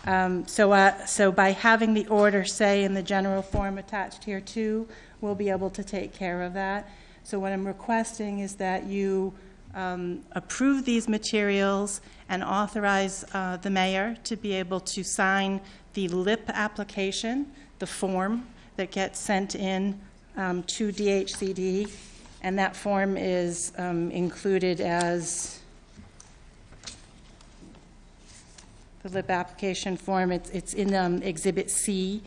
Um, so, uh, so by having the order say in the general form attached here too, we'll be able to take care of that. So what I'm requesting is that you um, approve these materials and authorize uh, the mayor to be able to sign the LIP application, the form that gets sent in um, to DHCD, and that form is um, included as the LIP application form. It's, it's in um, Exhibit C.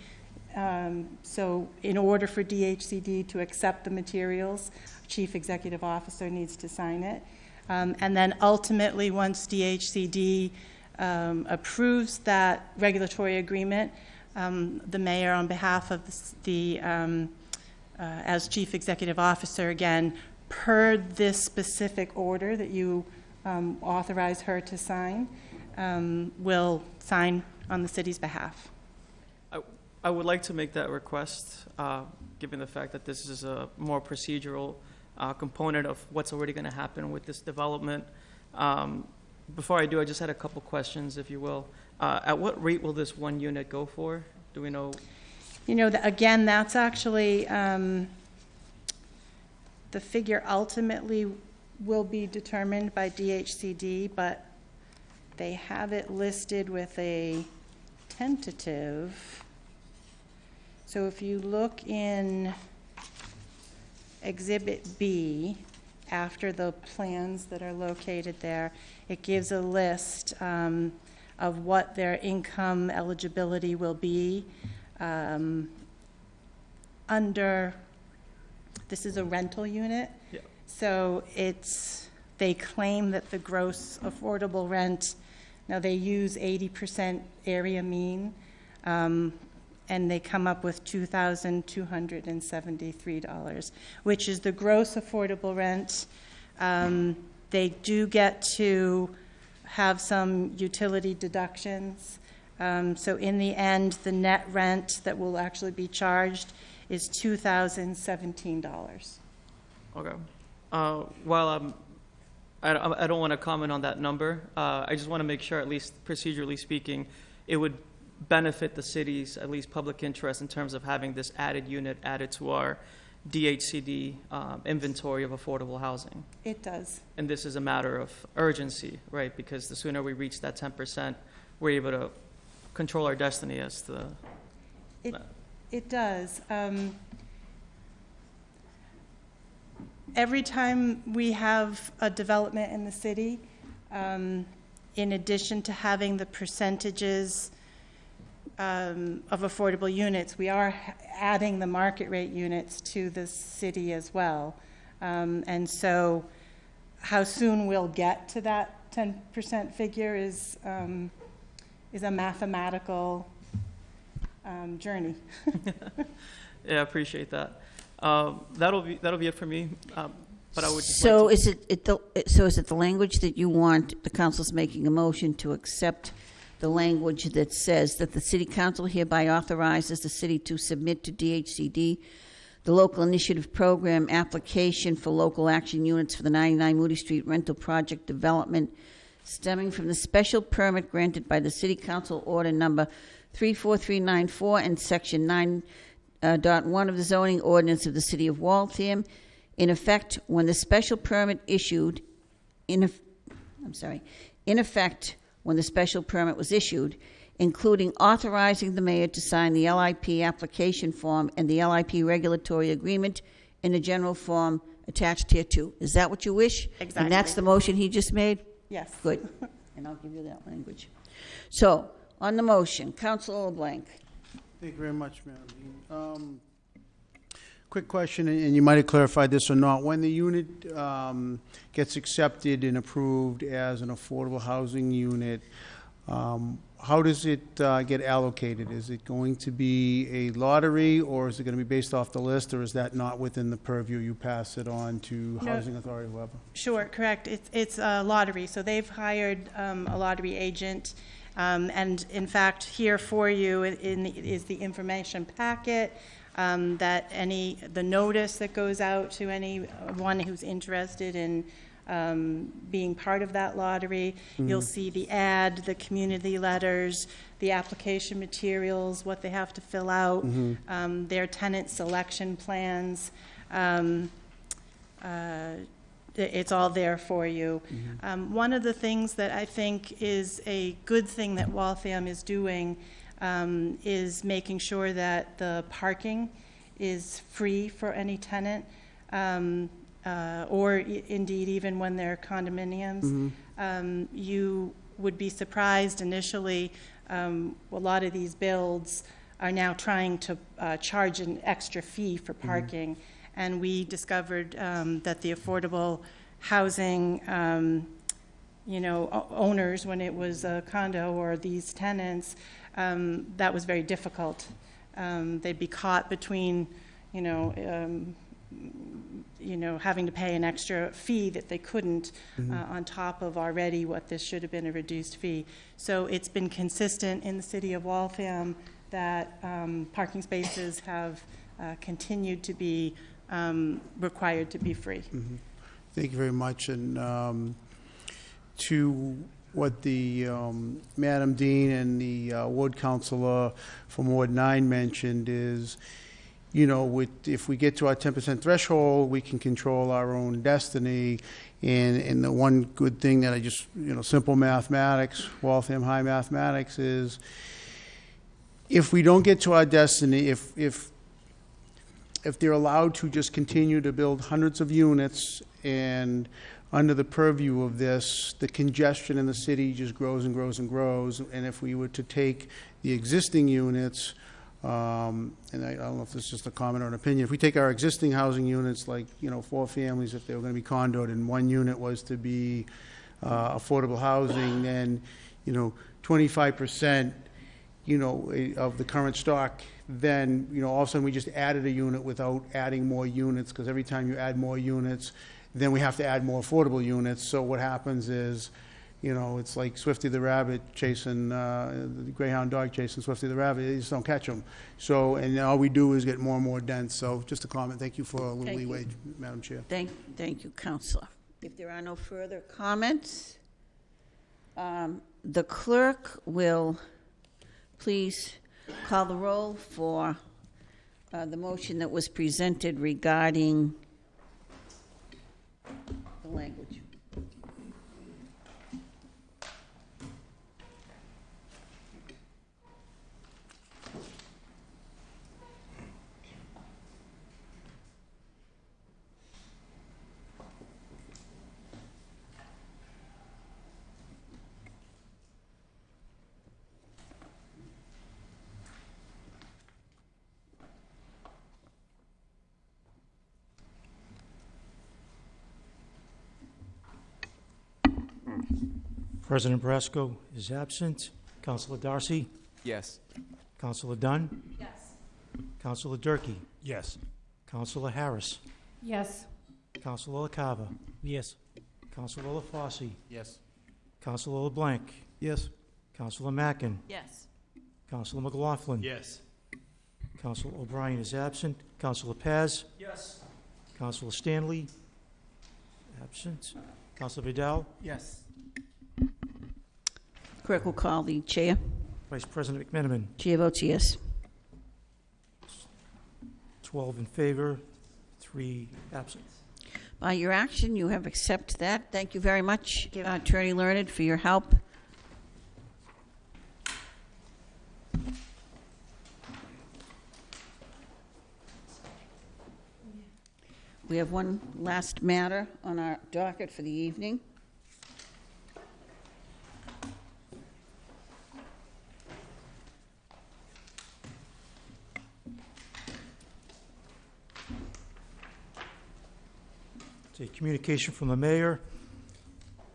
Um, So in order for DHCD to accept the materials, Chief Executive Officer needs to sign it. Um, And then ultimately, once DHCD um, approves that regulatory agreement, um, the mayor, on behalf of the the, um, uh, as Chief Executive Officer, again, per this specific order that you um, authorize her to sign, um, will sign on the city's behalf. I, I would like to make that request, uh, given the fact that this is a more procedural uh, component of what's already going to happen with this development. Um, Before I do, I just had a couple questions, if you will. Uh, At what rate will this one unit go for? Do we know? You know, th- again, that's actually, um, the figure ultimately will be determined by DHCD, but they have it listed with a tentative. So if you look in Exhibit B, after the plans that are located there, it gives a list um, of what their income eligibility will be um, under, this is a rental unit. Yeah. So it's, they claim that the gross affordable rent, now they use 80% area mean, um, and they come up with $2,273, which is the gross affordable rent. Um, They do get to have some utility deductions. Um, So in the end, the net rent that will actually be charged is $2,017. Okay. Uh, While I'm I, I don't want to comment on that number. Uh, I just want to make sure, at least procedurally speaking, it would benefit the city's, at least public interest in terms of having this added unit added to our DHCD um, inventory of affordable housing. It does. And this is a matter of urgency, right? Because the sooner we reach that 10%, we're able to control our destiny as the, It, it does. Um, Every time we have a development in the city, um, in addition to having the percentages um, of affordable units, we are adding the market rate units to the city as well. Um, And so how soon we'll get to that 10% figure is, um, is a mathematical um, journey. yeah, I appreciate that. Um, That'll be, that'll be it for me. Um, But I would just like So to- is it, it, the- so is it the language that you want, the council's making a motion to accept the language that says that the city council hereby authorizes the city to submit to DHCD the local initiative program application for local action units for the 99 Moody Street rental project development stemming from the special permit granted by the city council order number 34394 and section 9 uh, of the zoning ordinance of the city of Waltham, in effect when the special permit issued, in, I'm sorry, in effect when the special permit was issued, including authorizing the mayor to sign the LIP application form and the LIP regulatory agreement in the general form attached here too. Is that what you wish? Exactly. And that's the motion he just made? Yes. Good. And I'll give you that language. So, on the motion, Councilor LeBlanc. Thank you very much, Madam Dean. Um, Quick question, and and you might have clarified this or not. When the unit um, gets accepted and approved as an affordable housing unit, um, how does it uh, get allocated? Is it going to be a lottery, or is it going to be based off the list, or is that not within the purview? You pass it on to No. housing authority, whoever? Sure, correct. It's, it's a lottery, so they've hired um, a lottery agent. Um, And in fact, here for you in, is the information packet um, that any, the notice that goes out to anyone who's interested in um, being part of that lottery. You'll see the ad, the community letters, the application materials, what they have to fill out, um, their tenant selection plans. Um, uh, It's all there for you. Um, One of the things that I think is a good thing that Waltham is doing um, is making sure that the parking is free for any tenant, um, uh, or i- indeed even when they're condominiums. Um, You would be surprised initially, um, a lot of these builds are now trying to uh, charge an extra fee for parking. And we discovered um, that the affordable housing, um, you know, o- owners, when it was a condo or these tenants, um, that was very difficult. Um, They'd be caught between, you know, um, you know, having to pay an extra fee that they couldn't uh, on top of already what this should have been a reduced fee. So it's been consistent in the city of Waltham that um, parking spaces have uh, continued to be um, required to be free. Thank you very much. And um, to what the um, Madam Dean and the uh, ward councilor from Ward 9 mentioned is, you know, with, if we get to our 10% threshold, we can control our own destiny. And, and the one good thing that I just, you know, simple mathematics, Waltham High mathematics is, if we don't get to our destiny, if, if if they're allowed to just continue to build hundreds of units and under the purview of this, the congestion in the city just grows and grows and grows. And if we were to take the existing units, um, and I I don't know if this is just a comment or an opinion, if we take our existing housing units, like, you know, four families, if they were gonna be condoed, and one unit was to be uh, affordable housing, then, you know, twenty-five percent you know, eh, of the current stock, then, you know, all of a sudden, we just added a unit without adding more units, because every time you add more units, then we have to add more affordable units. So what happens is, you know, it's like Swifty the rabbit chasing, uh, the greyhound dog chasing Swifty the rabbit, you just don't catch them. So, and all we do is get more and more dense. So just a comment. Thank you for a little Thank you. leeway, Madam Chair. Thank, thank you, Counselor. If there are no further comments, um, the clerk will please call the roll for uh, the motion that was presented regarding the language. President Brasco is absent. Councilor Darcy? Yes. Councilor Dunn? Yes. Councilor Durkee? Yes. Councilor Harris? Yes. Councilor LaCava? Yes. Councilor LaFosse? Yes. Councilor LeBlanc? Yes. Councilor Mackin? Yes. Councilor McLaughlin? Yes. Councilor O'Brien is absent. Councilor Paz? Yes. Councilor Stanley? Absent. Councilor Vidal? Yes. Clerk will call the chair. Vice President McMenamin? Chair votes yes. 12 in favor, three absent. By your action, you have accepted that. Thank you very much, uh, Attorney Learned, for your help. We have one last matter on our docket for the evening. Communication from the mayor.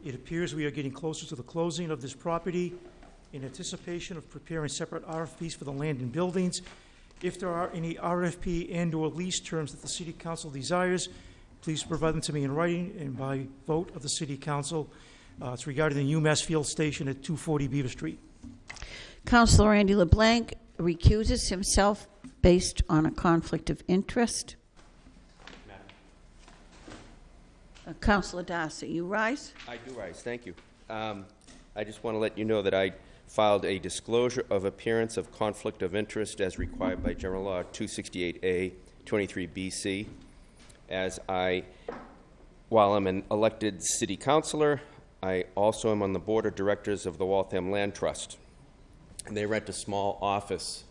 It appears we are getting closer to the closing of this property in anticipation of preparing separate RFPs for the land and buildings. If there are any RFP and/or lease terms that the city council desires, please provide them to me in writing and by vote of the city council. Uh, It's regarding the UMass Field Station at 240 Beaver Street. Councilor Andy LeBlanc recuses himself based on a conflict of interest. Uh, Councilor Darcy, you rise? I do rise, thank you. Um, I just want to let you know that I filed a disclosure of appearance of conflict of interest as required by General Law 268A, 23BC, as I, while I'm an elected city councilor, I also am on the board of directors of the Waltham Land Trust. And they rent a small office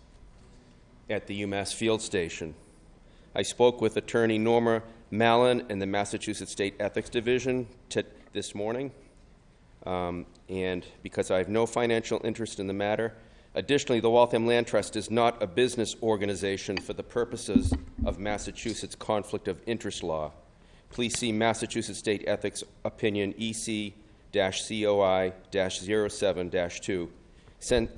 at the UMass Field Station. I spoke with attorney Norma Mallon and the Massachusetts State Ethics Division this morning, um, and because I have no financial interest in the matter. Additionally, the Waltham Land Trust is not a business organization for the purposes of Massachusetts conflict of interest law. Please see Massachusetts State Ethics Opinion EC COI 07 2.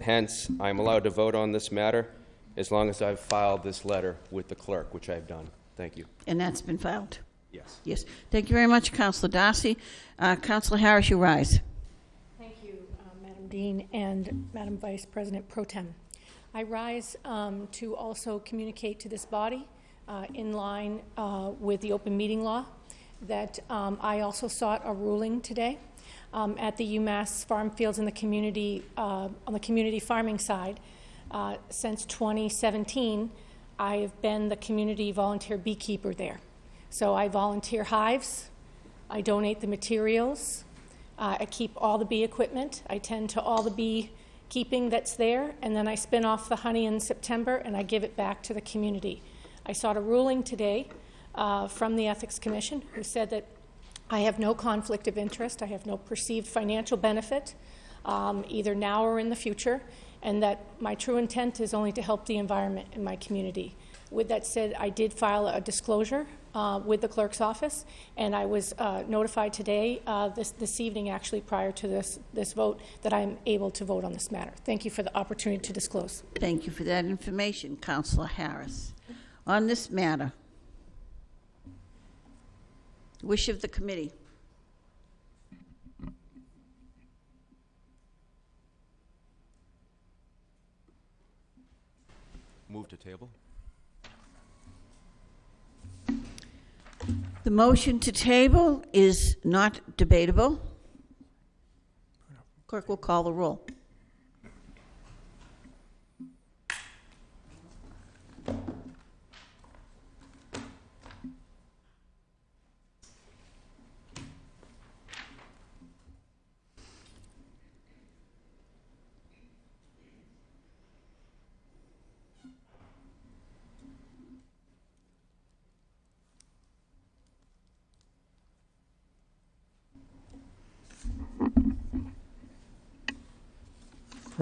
Hence, I am allowed to vote on this matter as long as I've filed this letter with the clerk, which I've done. Thank you. And that's been filed? Yes. Yes. Thank you very much, Councilor Darcy. Uh, Councilor Harris, you rise. Thank you, uh, Madam Dean and Madam Vice President Pro Tem. I rise um, to also communicate to this body, uh, in line uh, with the open meeting law, that um, I also sought a ruling today um, at the UMass Farm Fields in the community, uh, on the community farming side. Uh, Since 2017, I have been the community volunteer beekeeper there. So I volunteer hives, I donate the materials, uh, I keep all the bee equipment. I tend to all the bee keeping that's there, and then I spin off the honey in September and I give it back to the community. I sought a ruling today uh, from the Ethics Commission who said that I have no conflict of interest, I have no perceived financial benefit, um, either now or in the future, and that my true intent is only to help the environment in my community. With that said, I did file a disclosure uh, with the clerk's office, and I was uh, notified today, uh, this, this evening actually, prior to this, this vote, that I'm able to vote on this matter. Thank you for the opportunity to disclose. Thank you for that information, Councilor Harris. On this matter, wish of the committee. Move to table? The motion to table is not debatable. Clerk will call the roll.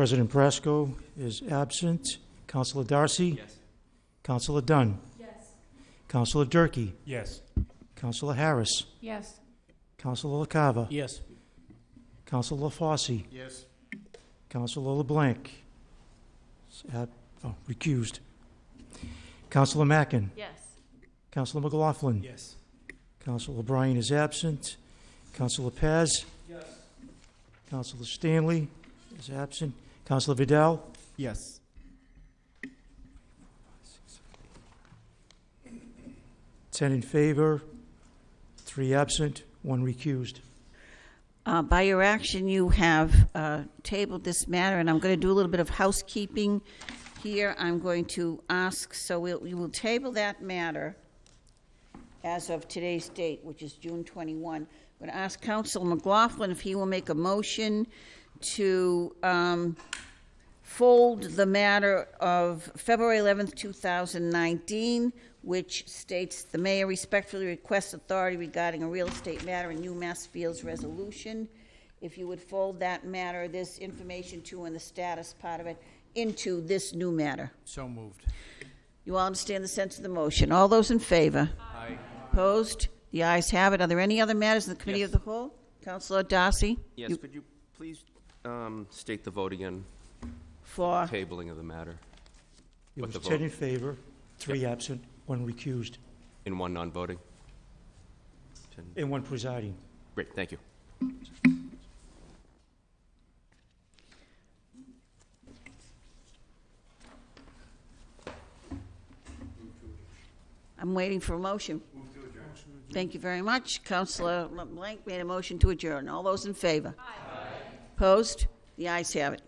President Brasco is absent. Counselor Darcy? Yes. Counselor Dunn? Yes. Counselor Durkee? Yes. Counselor Harris? Yes. Counselor LaCava? Yes. Counselor LaFosse? Yes. Counselor LeBlanc? is ab- oh, recused. Counselor Mackin? Yes. Counselor McLaughlin? Yes. Counselor O'Brien is absent. Counselor Paz? Yes. Counselor Stanley is absent. Counselor Vidal? Yes. Ten in favor, three absent, one recused. Uh, By your action, you have uh, tabled this matter, and I'm going to do a little bit of housekeeping here. I'm going to ask, so we'll- we will table that matter as of today's date, which is June 21. I'm going to ask Counsel McLaughlin if he will make a motion to um, fold the matter of February 11th, 2019, which states, "The mayor respectfully requests authority regarding a real estate matter in New Massfields resolution." If you would fold that matter, this information too, and the status part of it, into this new matter. So moved. You all understand the sense of the motion. All those in favor? Aye. Opposed? The ayes have it. Are there any other matters in the committee Yes. of the whole? Counselor Darcy? Yes, You- could you please um, state the vote again, For, tabling of the matter, It What was the 10 vote? in favor, three absent, one recused, in one non-voting? Ten- and one presiding. Great, thank you. I'm waiting for a motion. Thank you very much. Counselor LeBlanc made a motion to adjourn. All those in favor? Opposed? The ayes have it.